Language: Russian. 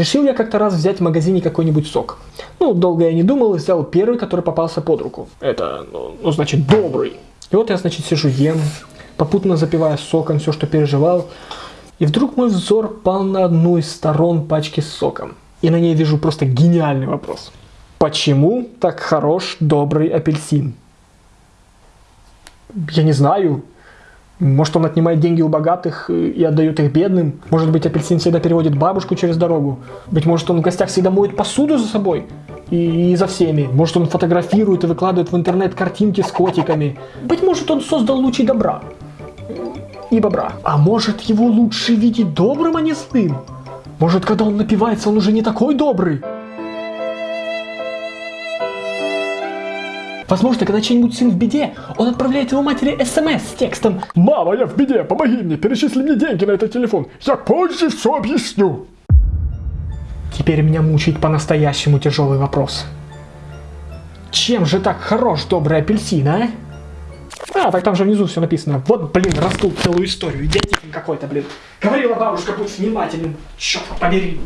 Решил я как-то раз взять в магазине какой-нибудь сок. Ну, долго я не думал и взял первый, который попался под руку. Это, ну, ну значит, добрый. И вот я, значит, сижу, ем, попутно запивая соком все, что переживал. И вдруг мой взор пал на одну из сторон пачки с соком. И на ней вижу просто гениальный вопрос. Почему так хорош добрый апельсин? Я не знаю. Может, он отнимает деньги у богатых и отдает их бедным? Может быть, апельсин всегда переводит бабушку через дорогу? Быть может, он в гостях всегда моет посуду за собой? И, и за всеми. Может, он фотографирует и выкладывает в интернет картинки с котиками? Быть может, он создал лучи добра и бобра. А может, его лучше видеть добрым, а не злым? Может, когда он напивается, он уже не такой добрый? Возможно, когда чей-нибудь сын в беде, он отправляет его матери смс с текстом «Мама, я в беде, помоги мне, перечисли мне деньги на этот телефон, я позже все объясню». Теперь меня мучает по-настоящему тяжелый вопрос. Чем же так хорош добрый апельсин, а? А, так там же внизу все написано. Вот, блин, раздул целую историю. Идиотизм какой-то, блин. Говорила бабушка, будь внимательным. Черт побери.